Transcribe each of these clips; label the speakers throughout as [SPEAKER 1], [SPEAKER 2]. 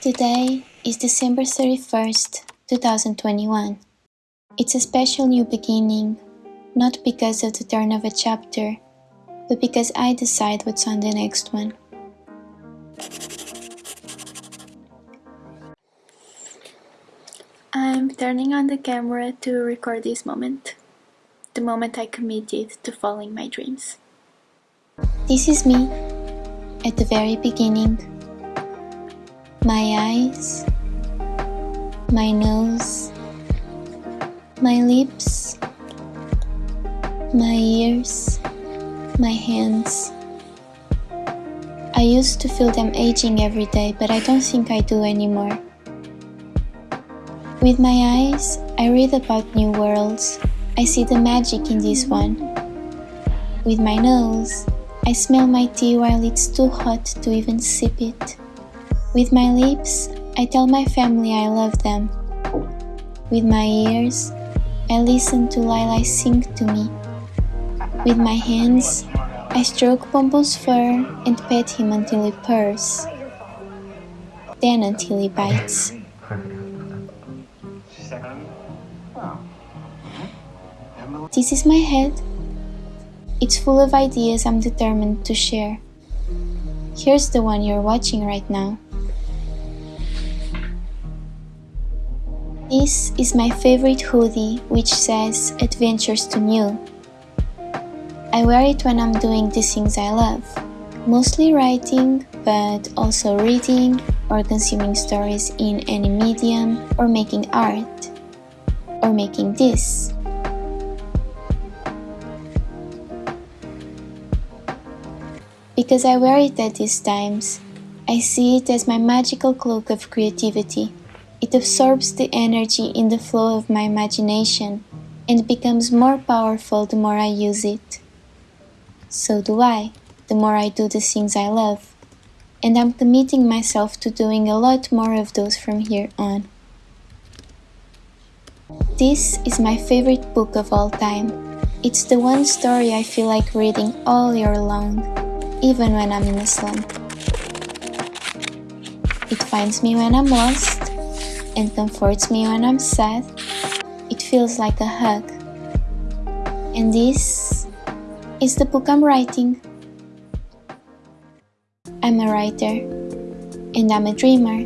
[SPEAKER 1] Today is December 31st, 2021. It's a special new beginning, not because of the turn of a chapter, but because I decide what's on the next one. I'm turning on the camera to record this moment, the moment I committed to following my dreams. This is me, at the very beginning. My eyes, my nose, my lips, my ears, my hands. I used to feel them aging every day, but I don't think I do anymore. With my eyes, I read about new worlds. I see the magic in this one. With my nose, I smell my tea while it's too hot to even sip it. With my lips, I tell my family I love them. With my ears, I listen to Lila sing to me. With my hands, I stroke Bombo's fur and pet him until he purrs. Then until he bites. This is my head. It's full of ideas I'm determined to share. Here's the one you're watching right now. This is my favorite hoodie which says Adventures to New. I wear it when I'm doing the things I love, mostly writing, but also reading or consuming stories in any medium or making art or making this. Because I wear it at these times, I see it as my magical cloak of creativity. It absorbs the energy in the flow of my imagination and becomes more powerful the more I use it. So do I, the more I do the things I love. And I'm committing myself to doing a lot more of those from here on. This is my favorite book of all time. It's the one story I feel like reading all year long even when I'm in a slump. It finds me when I'm lost and comforts me when I'm sad. It feels like a hug. And this is the book I'm writing. I'm a writer and I'm a dreamer.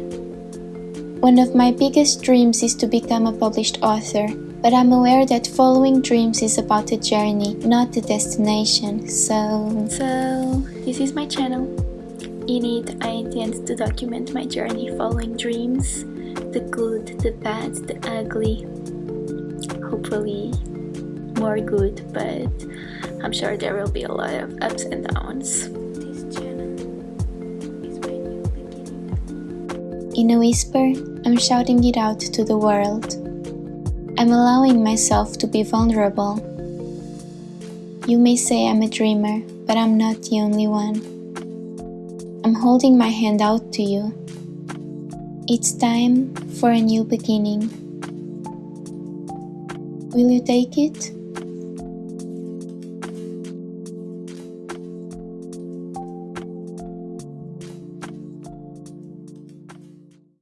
[SPEAKER 1] One of my biggest dreams is to become a published author but I'm aware that following dreams is about a journey, not a destination, so... So, this is my channel. In it, I intend to document my journey following dreams, the good, the bad, the ugly, hopefully more good, but I'm sure there will be a lot of ups and downs. In a whisper, I'm shouting it out to the world. I'm allowing myself to be vulnerable. You may say I'm a dreamer, but I'm not the only one. I'm holding my hand out to you. It's time for a new beginning. Will you take it?